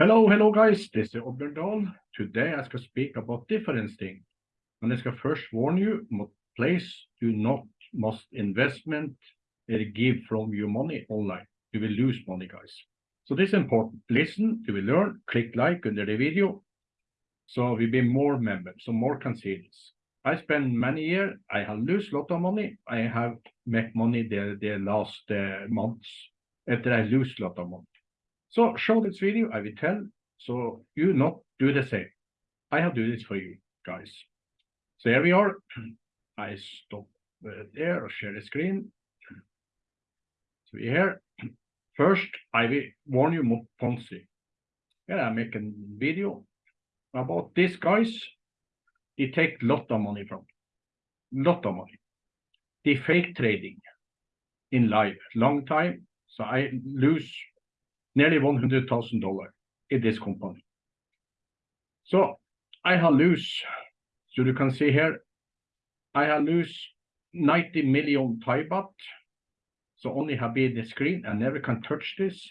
Hello, hello guys, this is Oddbjørn. Today I shall speak about different things. And I shall first warn you, please do not must investment or give from your money online. You will lose money, guys. So this is important. Listen, you will learn, click like under the video. So we be more members, so more can see this. I spend many years, I have lose lot of money. I have make money the, the last uh, months after I lose lot of money. So show this video, I will tell, so you not do the same. I have do this for you guys. So here we are. I stop uh, there share the screen. So here, first I will warn you about Ponzi. Here I make a video about these guys. They take lot of money from, lot of money. They fake trading in live, long time. So I lose nearly $100,000 in this company. So I have lose, so you can see here, I have lose 90 million Thai baht. So only have been the screen, I never can touch this.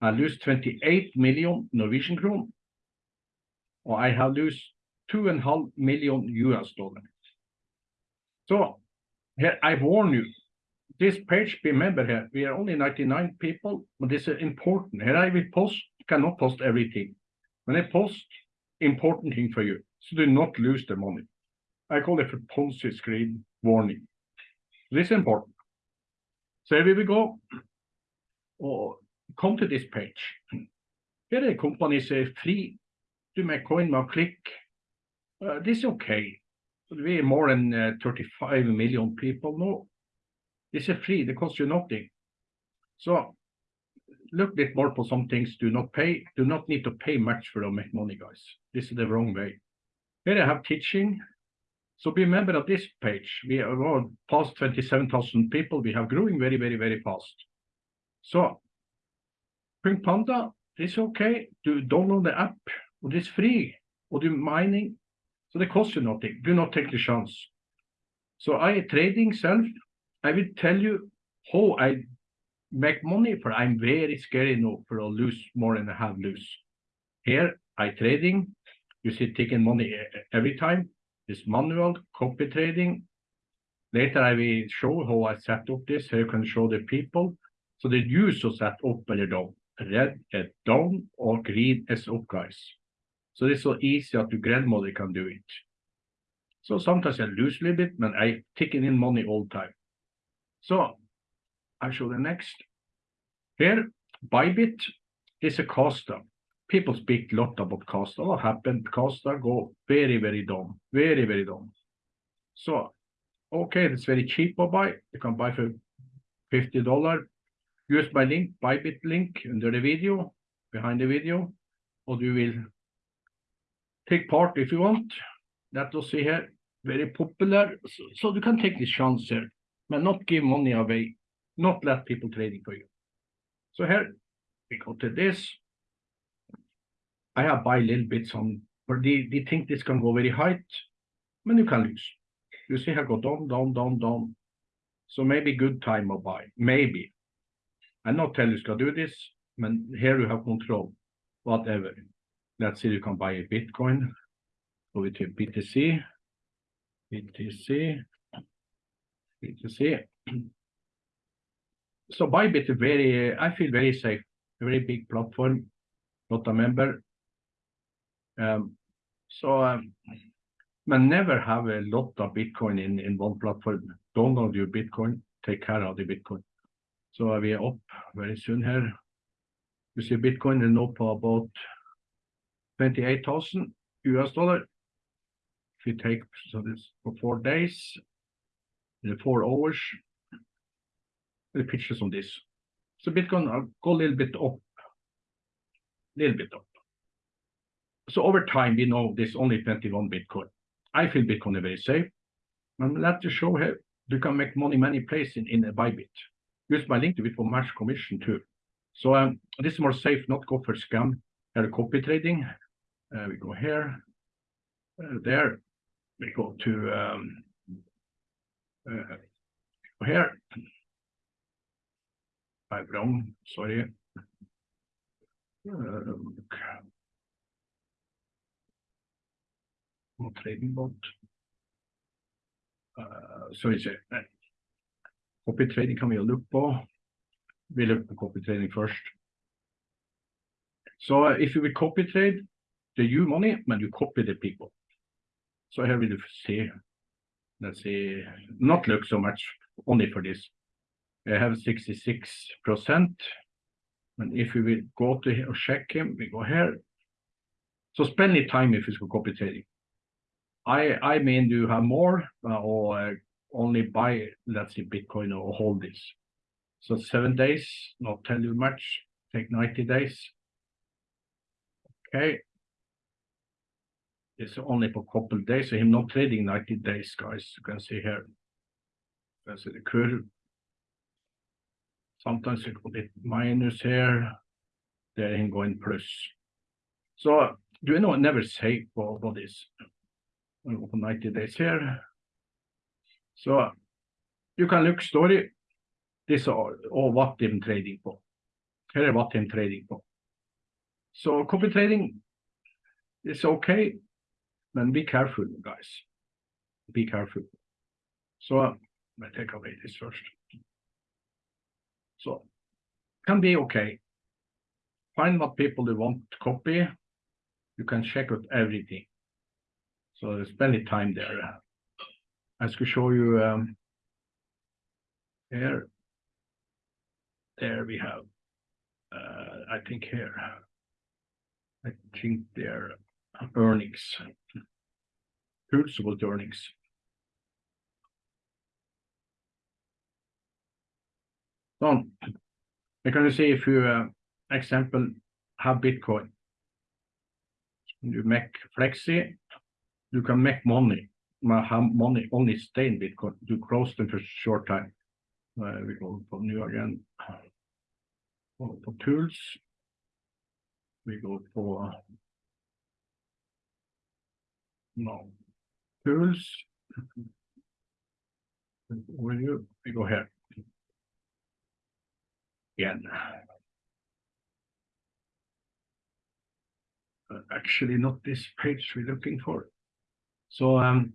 I lose 28 million Norwegian krone. Or I have lose two and a half million US dollars. So here I warn you, this page, remember here, we are only 99 people, but this is important. Here I will post, cannot post everything. When I post, important thing for you, so do not lose the money. I call it a Ponzi screen warning. This is important. So here we go. Or come to this page. Here the company says free to make coin now click. Uh, this is okay. We are more than uh, 35 million people now. Is free, it costs you nothing. So look a bit more for some things do not pay, do not need to pay much for to make money, guys. This is the wrong way. Here I have teaching. So be a member of this page. We are well, oh, past 27,000 people. We have growing very, very, very fast. So Pink Panda is okay to download the app. It is free. Or do mining. So they cost you nothing. Do not take the chance. So I trading self I will tell you how I make money for I'm very scared now for to lose more than I have lose. Here I trading, you see taking money every time. This manual copy trading. Later I will show how I set up this, how you can show the people. So the user set up or down. Red is down or green is up guys. So it's so easy that your grandmother can do it. So sometimes I lose a little bit, but I taking in money all the time. So I show the next. Here, Bybit is a Costa. People speak a lot about Costa. What happened? Costa go very, very down. Very, very down. So, okay, it's very cheap to buy. You can buy for $50. Use my link, Bybit link under the video, behind the video, or you will take part if you want. That will see here, very popular. So, so you can take this chance here but not give money away, not let people trading for you. So here we go to this. I have buy a little bit some, but they, they think this can go very high, but you can lose. You see I go down, down, down, down. So maybe good time to buy, maybe. I not tell you to do this, but here you have control, whatever. Let's see, you can buy a Bitcoin, go to BTC, BTC, to see. So Bybit very, I feel very safe, a very big platform, not a member. Um, so, um, but never have a lot of Bitcoin in, in one platform. Download your Bitcoin, take care of the Bitcoin. So we are up very soon here. You see Bitcoin is up about 28,000 US dollar. If you take so this for four days, four hours, the pictures on this. So Bitcoin I'll go a little bit up, little bit up. So over time, we know there's only 21 Bitcoin. I feel Bitcoin is very safe. I'm glad to show here, you can make money many places in, in a Bybit. Use my link to it for match commission too. So um, this is more safe, not go for scam. Here, copy trading. Uh, we go here, uh, there. We go to um, uh, here, I'm wrong, sorry. Trading bot. Uh, så vi ser. Copy trading kan vi jo lukke på. Vi lukker på copy trading først. So if you will copy trade the you money, when you copy the people. So here we see, let's see, not look so much only for this. I have 66%. And if we will go to check him, we go here. So spend any time if it's for copy trading. I, I mean, do you have more uh, or uh, only buy, let's say, Bitcoin or hold this? So seven days, not tell you much, take 90 days. Okay. It's only for a couple days, so him not trading 90 days, guys. You can see here. You can see the curve. Sometimes you got it minus here. There him going plus. So do you know, never say for. We'll go for 90 days here. So you can look story. This are all what I'm trading for. Here is what I'm trading for. So copy trading is okay, but be careful, guys. Be careful. So uh, I take away this first. So can be okay. Find what people you want to copy. You can check out everything. So spend the time there. I could show you um, here. There we have, uh, I think here. I think their earnings. Pulsable earnings. Sånn. Jeg jo si if you uh, example have Bitcoin. You make flexi, you can make money. Have money only stay in Bitcoin. You close them for short time. Uh, we go for new again. For tools. We go for no tools. Will you, go ahead. Again. Uh, Actually, not this page we're looking for. So, um,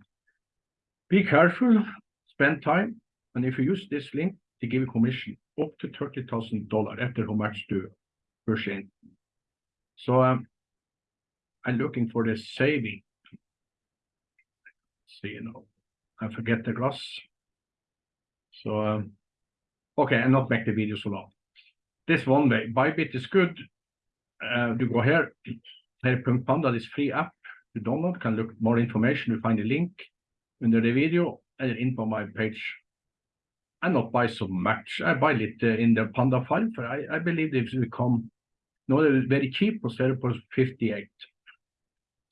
be careful, spend time, and if you use this link, they give you commission up to thirty thousand dollar after how much to in. So, um, I'm looking for the saving. See, you know, I forget the glass. So, um, okay, and not make the video so long. This one way, Bybit is good. Uh, you go here, here Panda is free app to download, can look more information, you find the link under the video and info my page. I not buy so much, I buy it uh, in the Panda 5, I, I believe they will come, no, they're very cheap, for 0.58.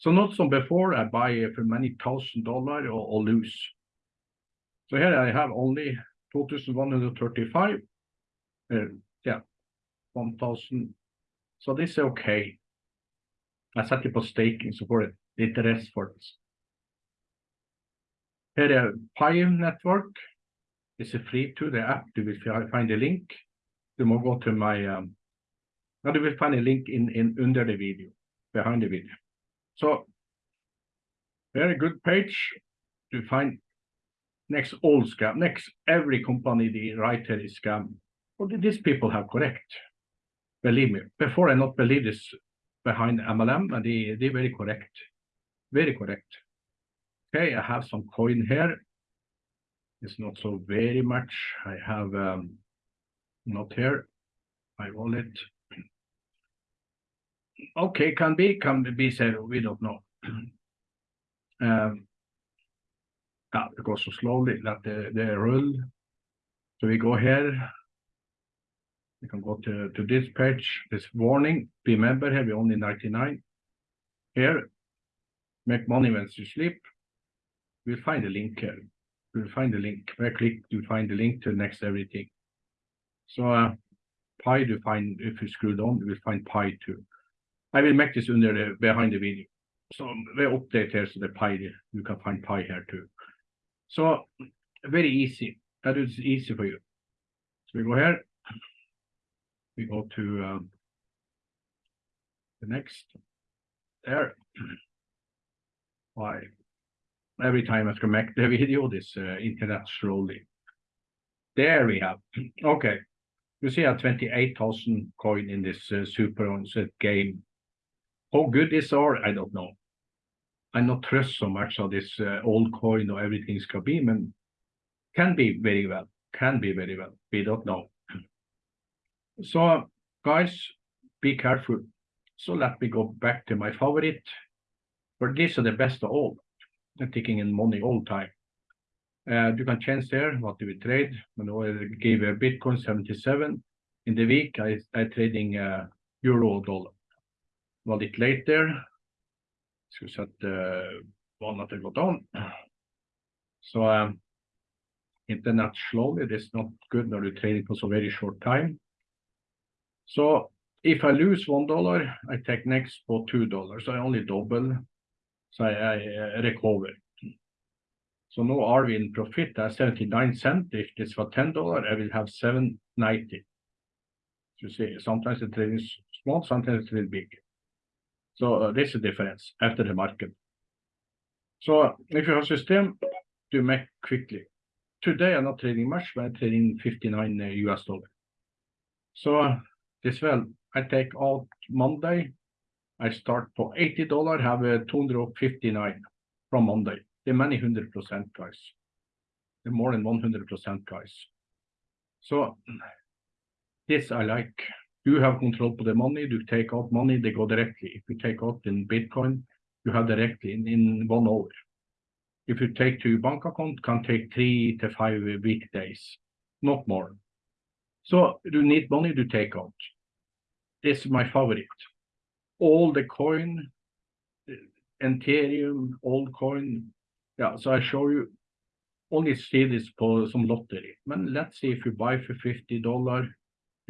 So not some before, I buy uh, for many thousand dollar or, or lose. So here I have only 2,135. Uh, yeah, 1,000. So this is okay. I set it på staking, så får det lite rest for det. Here er Pi Network. It's a free to the app. You will fi- find a link. You må go to my, um, now you will find a link in, in under the video, behind the video. So very good page to find next all scam, next every company the writer is scam. Did these people have correct? Believe me, before I not believe this behind MLM, and they, they very correct, very correct. Okay, I have some coin here. It's not so very much. I have um, not here. My wallet. Okay, can be, can be said, we don't know. Um, yeah, it goes so slowly, let the, the roll. So we go here. We can go to, to this page, this warning, remember here, we only ninety-nine. Here, make money when you sleep. We'll find a link here. We'll find the link, where click to find the link to next everything. So, uh, Pi to find, if you scroll down, you will find Pi too. I will make this under the, behind the video. So we update here, so the Pi, you can find Pi here too. So, very easy, that is easy for you. So we go here. We go to, um, The next. There. Why? Every time I make the video, this uh, internet slowly. There we have. Okay. You see a 28,000 coin in this uh, super game. How good these are, I don't know. I not trust so much of this uh, old coin or everything's can be, but can be very well, can be very well. We don't know. So guys, be careful. So let me go back to my favorite. But these are the best of all. I'm taking in money all time. Uh, you can change there what do we trade. You know, I gave a Bitcoin 77 in the week. I I trading uh, euro dollar. A bit later, so set the one that I got on. So um. It is not good when you trading for so very short time. So if I lose one dollar, I take next for two dollars. I only double. So I, I recover. So now we in profit at 79 cent. If this for $10, I will have 790. You see, sometimes the trade is small, sometimes it's really big. So uh, this is the difference after the market. So if you have system, to make quickly. Today I'm not trading much, but I'm trading 59 uh, US dollar. So uh, this well, I take out Monday. I start for $80, have a 259 from Monday. The many hundred percent guys. The more than 100% guys. So this I like. You have control of the money, you take out money, they go directly. If you take out in Bitcoin, you have directly in, in one hour. If you take to your bank account, can take three to five weekdays, not more. So you need money to take out. This is my favorite. All the coin, eh, Ethereum, old coin, yeah, so I show you only see this for some lottery. But let's see if you buy for $50,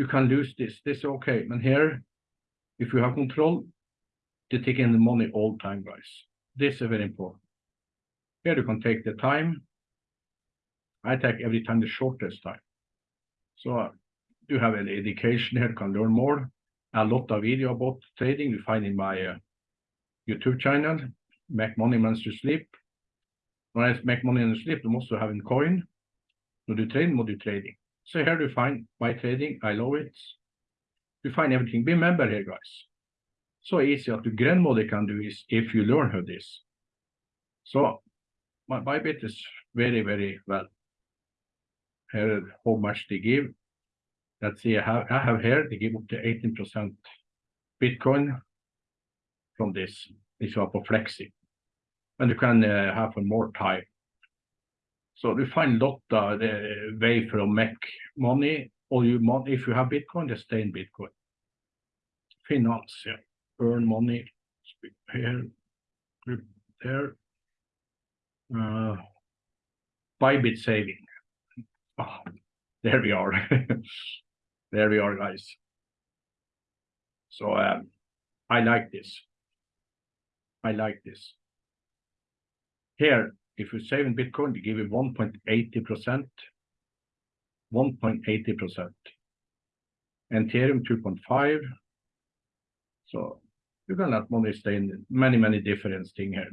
you can lose this. This is okay. But here, if you have control, you take in the money all time, guys. This is very important. Here you can take the time. I take every time the shortest time. So uh, you have an education here, can learn more. A lot of video about trading you find in my uh, YouTube channel, Make Money Once You Sleep. When I make money the sleep, you also have in coin. Når du trader, må du trading. So here you find my trading. I love it. You find everything. Remember here, guys. So easy that the grandmother can do is if you learn her this. So my Bybit is very, very well. Here, how much they give. Let's see, I have, I have here, they give up to 18% Bitcoin from this. This are for Flexi and you can uh, have more time. So you find a lot of the way for make money, or you money if you have Bitcoin, just stay in Bitcoin. Finance, yeah, earn money here, there. Uh, Bybit saving. Oh, there we are. there we are, guys. So um, I like this. I like this. Here, if you save in Bitcoin, they give you 1.80%, 1.80%. Ethereum 2.5. So you can let money stay in many, many different things here.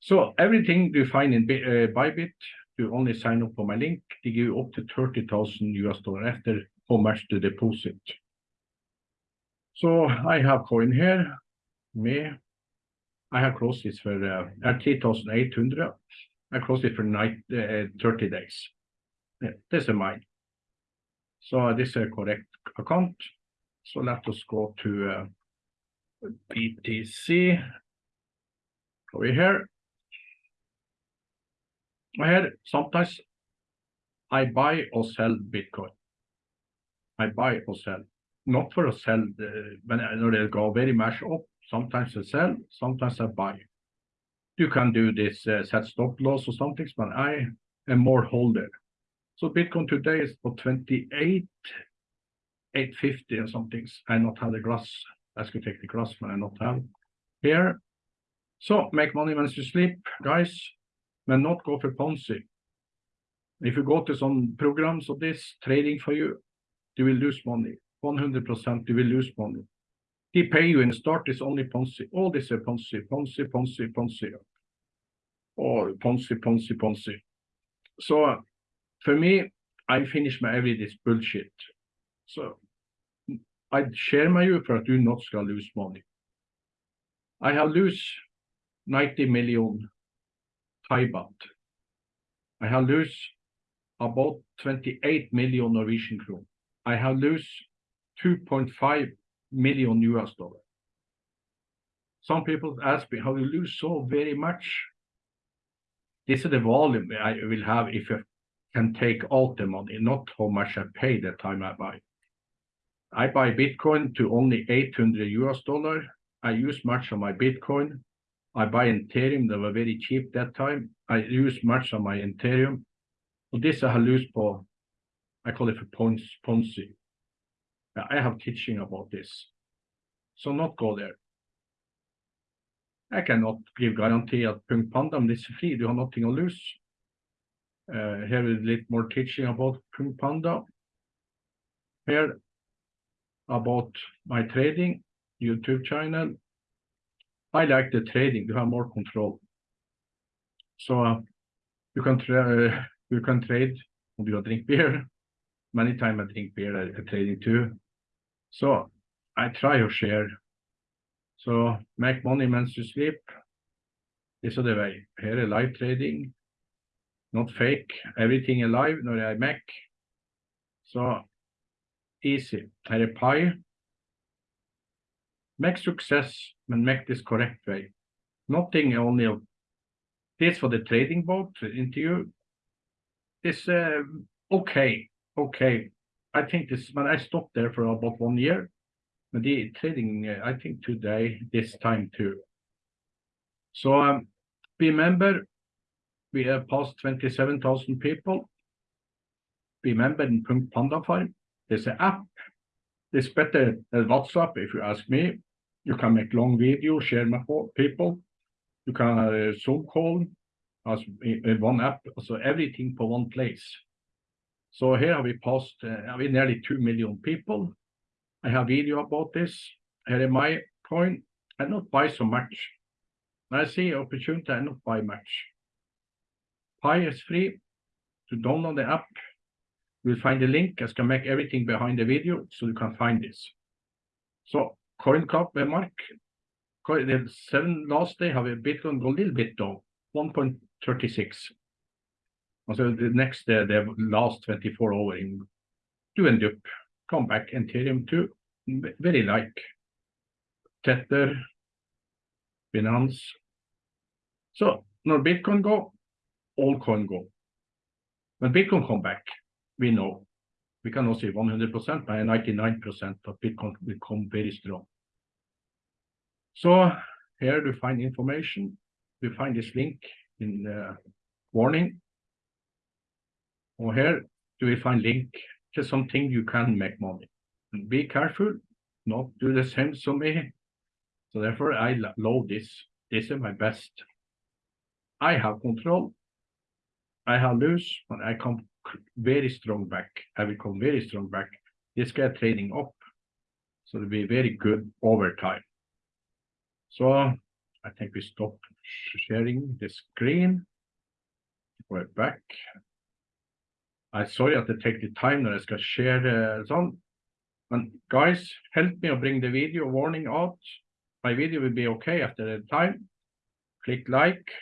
So everything you find in uh, Bybit, you only sign up for my link. They give you up to 30,000 US dollar after how much to deposit. So I have coin here, me, I have closed this for uh, at 3,800. I closed it for uh, 30 days. Yeah, this is mine. So this is a correct account. So let us go to uh, BTC over here. Here, sometimes I buy or sell Bitcoin. I buy or sell, not for a sell uh, when they go very much up, Sometimes I sell, sometimes I buy. You can do this uh, set stop loss or something, but I am more holder. So Bitcoin today is for 28, 850 or something. I not have the grass. Let's go take the grass when I not have here. So make money when you sleep, guys, but not go for Ponzi. If you go to some programs of this trading for you, you will lose money. 100% you will lose money. They pay you and start is only Ponzi. All this is Ponzi, Ponzi, Ponzi, Ponzi. Or Ponzi, Ponzi, Ponzi. So uh, for me, I finish my every this bullshit. So I share my you for at not skal lose money. I have lose 90 million Thai baht. I have lose about 28 million Norwegian krone. I have lose 2.5 million US dollar. Some people ask me how you lose so very much. This is the volume I will have if I can take out the money, not how much I pay the time I buy. I buy Bitcoin to only 800 US dollar. I use much of my Bitcoin. I buy Ethereum they were very cheap that time. I use much of my Ethereum. Og this I lose på, I call it for Ponzi. I have teaching about this. So not go there. I cannot give guarantee at Punk Panda, but it's free. You have nothing to lose. Uh, here is a little more teaching about Punk Panda. Here about my trading YouTube channel. I like the trading. You have more control. So uh, you can tra you can trade. You drink beer. Many times I drink beer. I trading too. So I try to share. So make money means you sleep. This is the way. Here is live trading, not fake. Everything alive, no I make. So easy. Her er pi. Make success, but make this correct way. Nothing only this for the trading boat interview. This uh, okay, okay. I think this when I stopped there for about one year, but the trading uh, I think today this time too. So um, remember, we have passed 27,000 people. Remember in Panda Farm, there's an app. It's better than WhatsApp if you ask me. You can make long video, share my people. You can uh, Zoom call as in one app, so everything for one place. So here we passed, uh, we nearly 2 million people. I have video about this. Here is my coin. I not buy so much. I see opportunity, I not buy much. Pi is free to download the app. You'll find the link. I can make everything behind the video so you can find this. So coin CoinCap mark. The seven last day have a Bitcoin go a little bit down, 1.36. Also the next day, the last 24 hour in do end up come back Ethereum to very like Tether, Binance. So når Bitcoin go, all coin go. When Bitcoin come back, we know we cannot say 100%, but 99% of Bitcoin will come very strong. So here to find information, we find this link in the warning. Or here do we find link to something you can make money. Be careful, not do the same as me. So therefore I love this. This is my best. I have control. I have lose, but I come very strong back. I will come very strong back. This guy trading up. So it'll be very good over time. So I think we stop sharing the screen. We're back. I'm sorry at det take the time når jeg skal share sånn. Men guys, help me to bring the video warning out. My video will be okay after the time. Click like,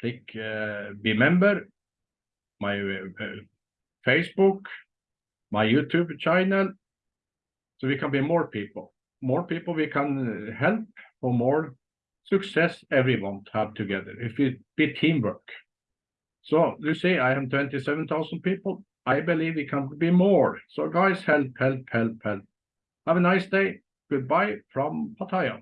click uh, be member, my uh, Facebook, my YouTube channel, so we can be more people. More people we can help for more success everyone have together. If it be teamwork. So you see, I have 27,000 people. I believe it can be more. So guys, help, help, help, help. Have a nice day. Goodbye from Pattaya.